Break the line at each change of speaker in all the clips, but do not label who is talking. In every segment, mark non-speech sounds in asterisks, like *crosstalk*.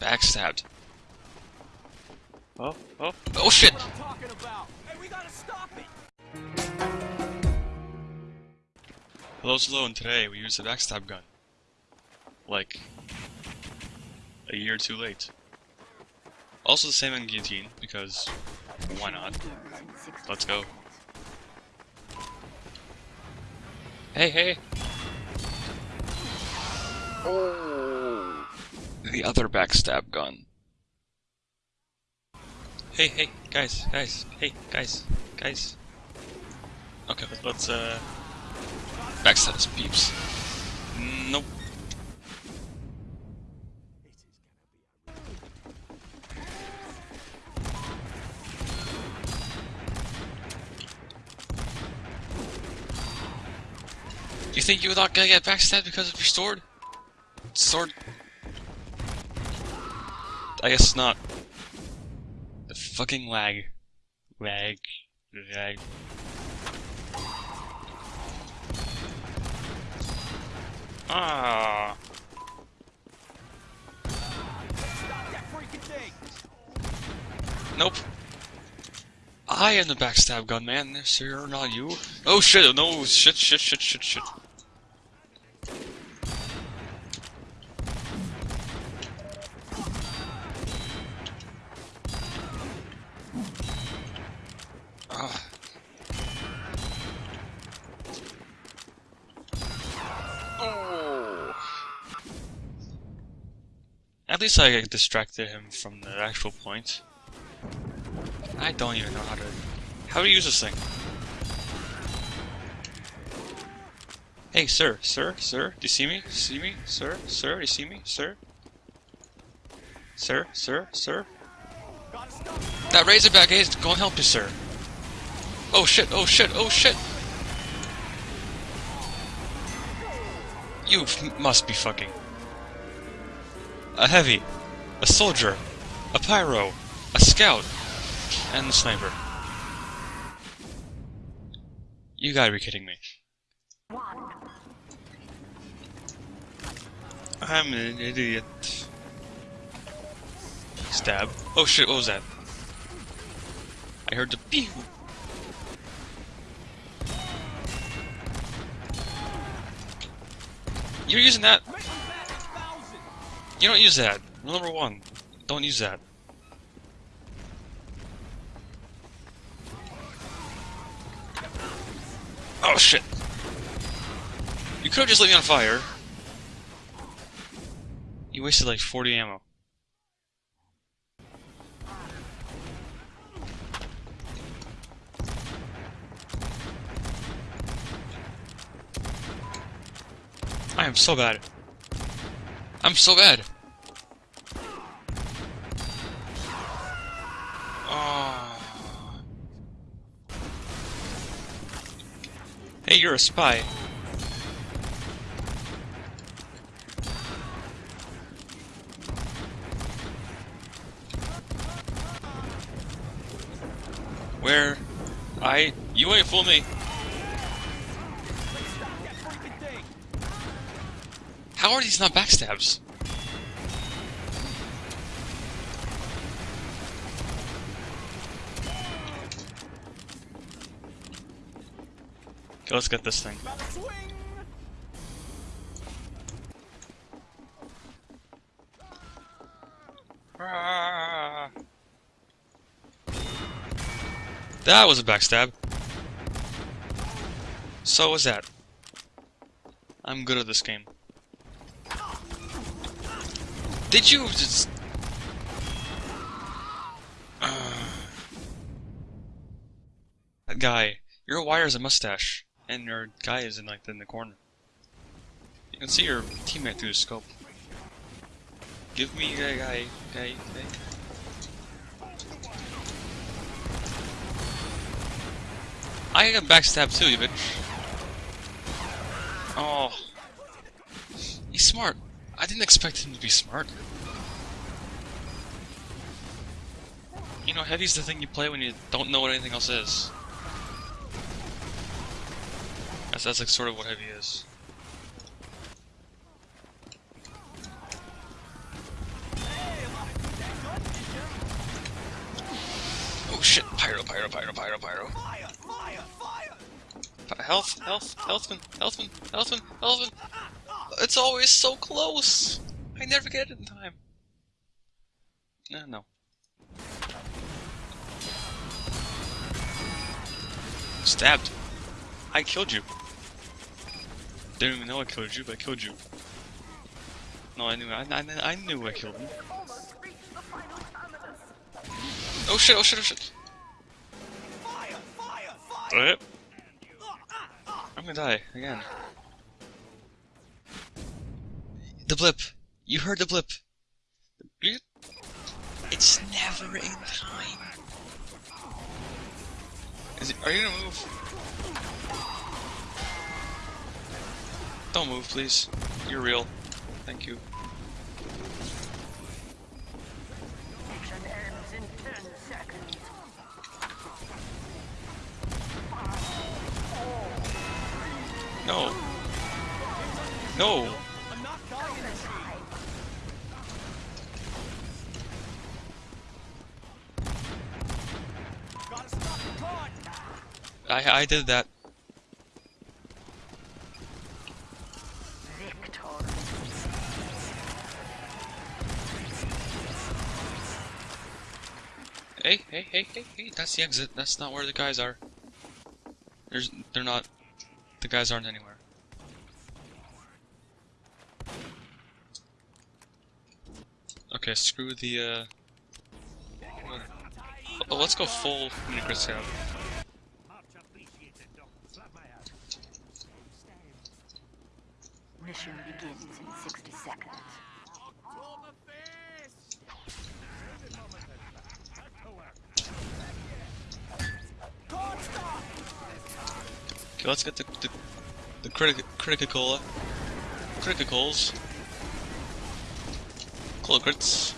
Backstabbed. Oh, oh, oh shit!
What I'm talking about. Hey, we gotta stop it.
Hello, hello, and today we use the backstab gun. Like, a year too late. Also the same on guillotine, because why not? Let's go. Hey, hey! Oh! The other backstab gun. Hey, hey, guys, guys, hey, guys, guys. Okay, let's, uh... Backstab his peeps. Nope. You think you're not gonna get backstabbed because of your sword? Sword? I guess not. The fucking lag. Lag. Lag. Ah. Nope. I am the backstab gun man, sir, not you. Oh shit, no, shit, shit, shit, shit, shit. Least I distracted him from the actual point. I don't even know how to... How to use this thing? Hey, sir, sir, sir, do you see me? See me? Sir, sir, do you see me? Sir? Sir, sir, sir? That Razorback is going to help you, sir. Oh shit, oh shit, oh shit! You must be fucking. A heavy, a soldier, a pyro, a scout, and the sniper. You gotta be kidding me. I'm an idiot. Stab. Oh shit, what was that? I heard the pew. You're using that. You don't use that. Rule number one. Don't use that. Oh shit. You could have just lit me on fire. You wasted like 40 ammo. I am so bad. I'm so bad. Oh. Hey, you're a spy. Where? I... You ain't fool me. How are these not backstabs? Let's get this thing. Ah. That was a backstab. So was that. I'm good at this game. Did you just... *sighs* that guy. Your wire is a mustache. And your guy is in like in the corner. You can see your teammate through the scope. Give me a guy, guy, guy. I got backstab too, you bitch. Oh. He's smart. I didn't expect him to be smart. You know, heavy's the thing you play when you don't know what anything else is. So that's like sort of what heavy is.
Oh shit,
pyro, pyro, pyro, pyro,
pyro. Fire, fire.
Health, health, healthman, healthman, healthman, healthman. It's always so close. I never get it in time. Uh, no. Stabbed. I killed you. Didn't even know I killed you, but I killed you. No, I knew. I, I, I knew I killed him. Oh shit! Oh shit! Oh shit!
Fire! Fire! Fire!
Uh, I'm gonna die again. The blip. You heard the blip. It's never in time. Is it? Are you gonna move? Don't move, please. You're real. Thank you.
Mission ends in 10 seconds.
No. No. I I did that. Hey, hey, hey, hey, hey, that's the exit. That's not where the guys are. There's, they're not, the guys aren't anywhere. Okay, screw the, uh... Oh, let's go full Unicrit Scout.
Mission begins in 60 seconds.
Okay, let's get the, the, the critic, Crit-a-Cola. Criticals. Cloakrits.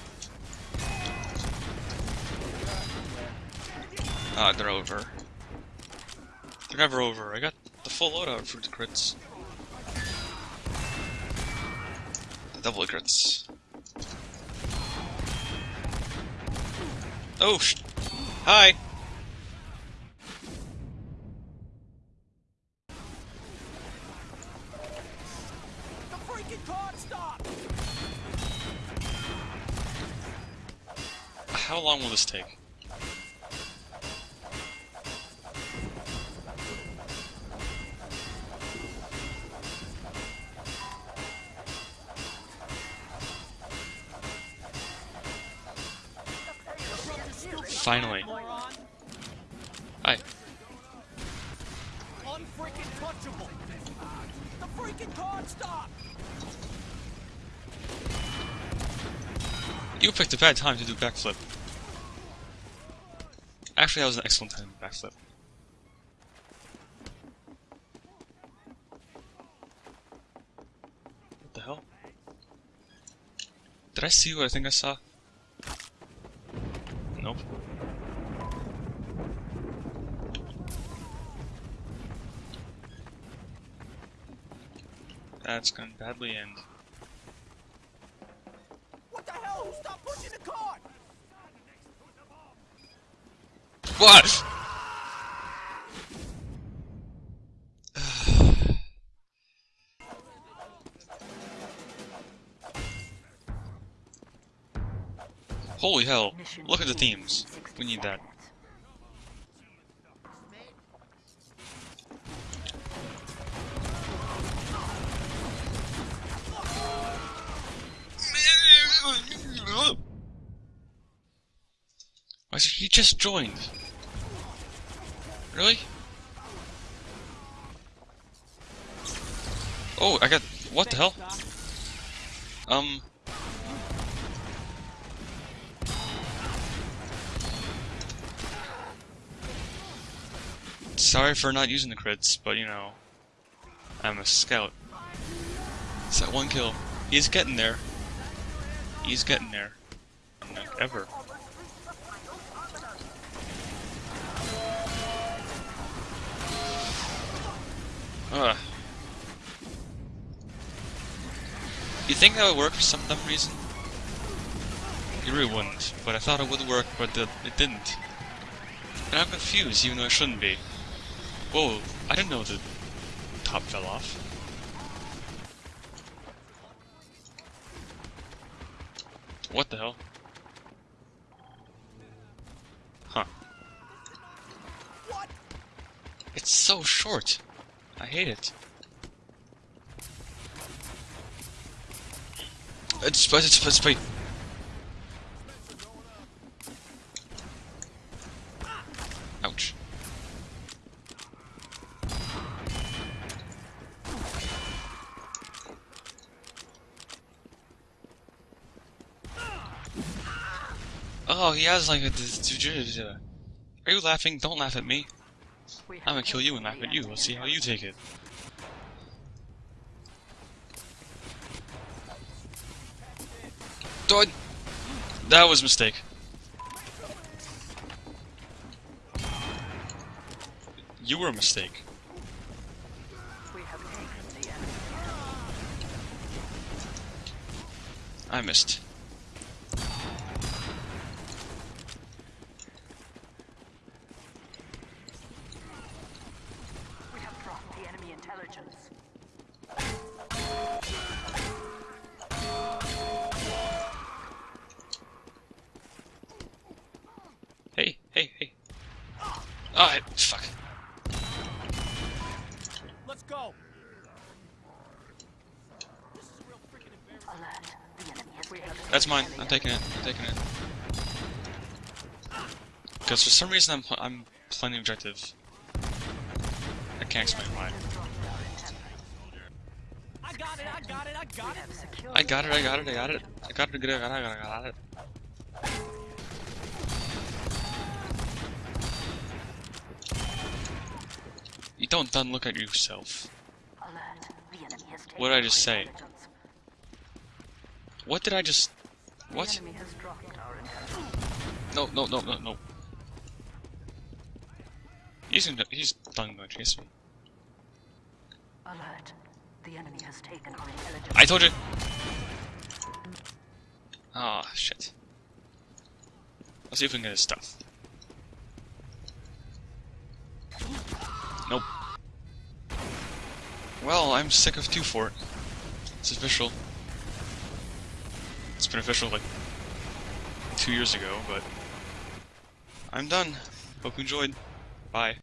Ah, they're over. They're never over. I got the full loadout for the crits. Double crits. Oh, Hi!
The freaking card stop!
How long will this take? Finally. Hi. You picked a bad time to do backflip. Actually, that was an excellent time to backflip. What the hell? Did I see what I think I saw? Nope. That's gonna badly end.
What the hell? Stop pushing the card!
What? *sighs* Holy hell. Look at the
begins
themes. We need that.
Seconds.
I said, he just joined. Really? Oh, I got. What the hell? Um. Sorry for not using the crits, but you know, I'm a scout. It's that one kill. He's getting there. He's getting there. Like, ever. Ugh. You think that would work for some dumb reason? It really wouldn't, but I thought it would work, but the, it didn't. And I'm confused, even though I shouldn't be. Whoa, I didn't know the top fell off. What the hell? Huh.
What?
It's so short. I hate it. It's it's it's wait. Ouch. Oh, he has like a. Are you laughing? Don't laugh at me. I'm gonna kill you and laugh at you. Let's see how you take it. Dog. That was a mistake. You were a mistake. I missed.
We have dropped the enemy intelligence.
Hey, hey, hey. Ah, fuck.
Let's go. This is real freaking embarrassment.
Alert. The enemy has taken
That's mine. I'm taking it. I'm taking it. Because for some reason I'm I'm playing the objective. I can't explain why.
I got it, I got it, I got it.
I got it. I got it. I got it. I got it. I got it. I got it. I got it. You don't done look at yourself.
alert. The enemy has taken
What did I just say? What did I just? What?
enemy has dropped our intelligence.
No, no, no, no, no. He's gonna, he's done going to chase me.
Alert. The enemy has taken our intelligence.
I told you. Ah, shit. Let's see if we can get his stuff. Nope. Well, I'm sick of 2Fort. It's official. It's been official like two years ago, but I'm done. Hope you enjoyed. Bye.